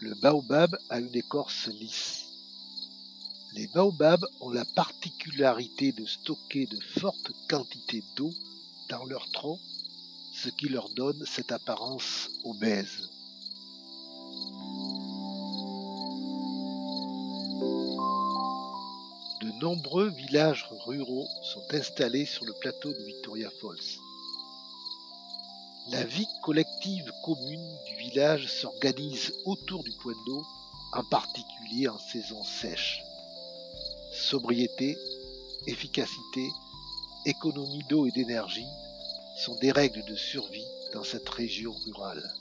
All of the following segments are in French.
Le baobab a une écorce lisse. Les baobabs ont la particularité de stocker de fortes quantités d'eau dans leur tronc, ce qui leur donne cette apparence obèse. De nombreux villages ruraux sont installés sur le plateau de Victoria Falls. La vie collective commune du village s'organise autour du point d'eau, en particulier en saison sèche. Sobriété, efficacité, économie d'eau et d'énergie sont des règles de survie dans cette région rurale.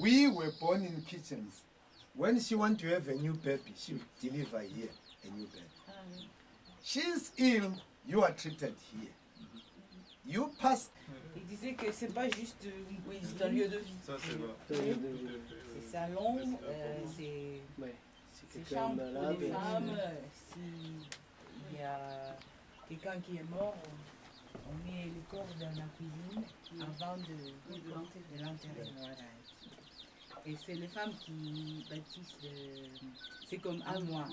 We were born in kitchens. When she want to have a new baby, she will deliver here a new baby. She's ill, you are treated here. You pass. Il disait que c'est pas juste euh, oui, c'est un lieu de vie. Ça, c'est vrai. C'est salon, euh, c'est Ouais. C'est quelqu'un chambre pour les femmes. euh, S'il y a quelqu'un qui est mort, on met le corps dans la cuisine avant de, de l'enterrer. Et c'est les femmes qui bâtissent. C'est comme à moi.